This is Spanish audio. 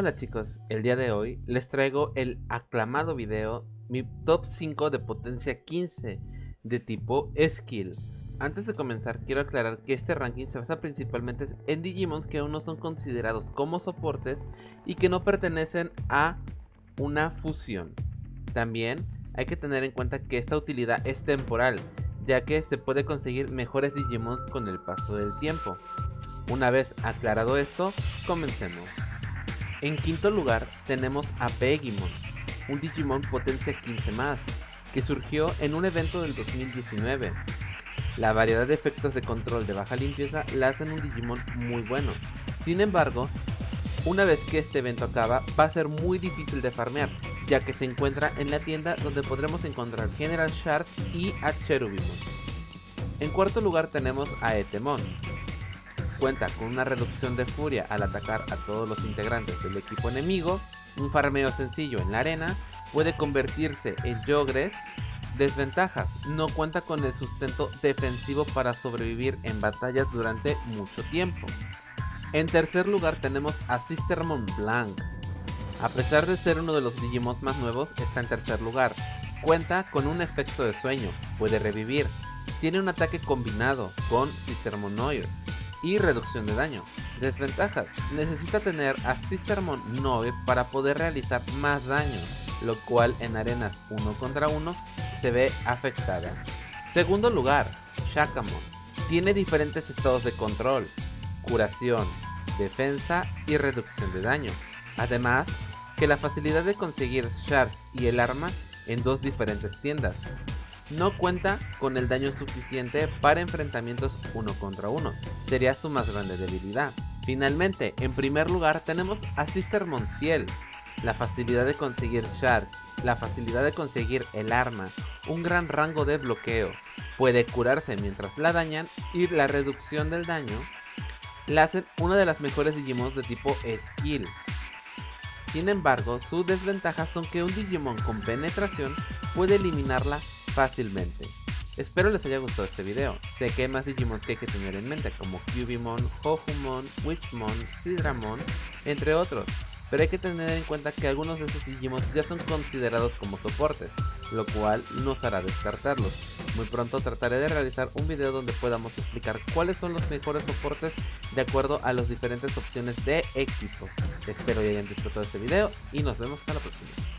Hola chicos, el día de hoy les traigo el aclamado video mi top 5 de potencia 15 de tipo Skill. Antes de comenzar quiero aclarar que este ranking se basa principalmente en Digimons que aún no son considerados como soportes y que no pertenecen a una fusión. También hay que tener en cuenta que esta utilidad es temporal, ya que se puede conseguir mejores Digimons con el paso del tiempo. Una vez aclarado esto, comencemos. En quinto lugar tenemos a Pegimon, un Digimon potencia 15 más, que surgió en un evento del 2019. La variedad de efectos de control de baja limpieza la hacen un Digimon muy bueno. Sin embargo, una vez que este evento acaba, va a ser muy difícil de farmear, ya que se encuentra en la tienda donde podremos encontrar General Shards y a Cherubimon. En cuarto lugar tenemos a Etemon, cuenta con una reducción de furia al atacar a todos los integrantes del equipo enemigo, un farmeo sencillo en la arena, puede convertirse en Yogres. Desventajas, no cuenta con el sustento defensivo para sobrevivir en batallas durante mucho tiempo. En tercer lugar tenemos a Sistermon Blanc. A pesar de ser uno de los Digimons más nuevos, está en tercer lugar. Cuenta con un efecto de sueño, puede revivir. Tiene un ataque combinado con Sistermonoir, y reducción de daño. Desventajas. Necesita tener a Sistermon 9 para poder realizar más daño, lo cual en arenas 1 contra 1 se ve afectada. Segundo lugar, Shakamon. Tiene diferentes estados de control, curación, defensa y reducción de daño. Además, que la facilidad de conseguir shards y el arma en dos diferentes tiendas, no cuenta con el daño suficiente para enfrentamientos uno contra uno, sería su más grande debilidad. Finalmente, en primer lugar tenemos a Sister Monciel, la facilidad de conseguir shards, la facilidad de conseguir el arma, un gran rango de bloqueo, puede curarse mientras la dañan y la reducción del daño la hacen una de las mejores Digimons de tipo Skill. Sin embargo, sus desventajas son que un Digimon con penetración puede eliminarla fácilmente. Espero les haya gustado este video. Sé que hay más Digimon que hay que tener en mente como Cubimon, Hojumon, Witchmon, Sidramon, entre otros. Pero hay que tener en cuenta que algunos de estos Digimon ya son considerados como soportes, lo cual nos hará descartarlos. Muy pronto trataré de realizar un video donde podamos explicar cuáles son los mejores soportes de acuerdo a las diferentes opciones de equipos. Espero que hayan disfrutado este video y nos vemos hasta la próxima.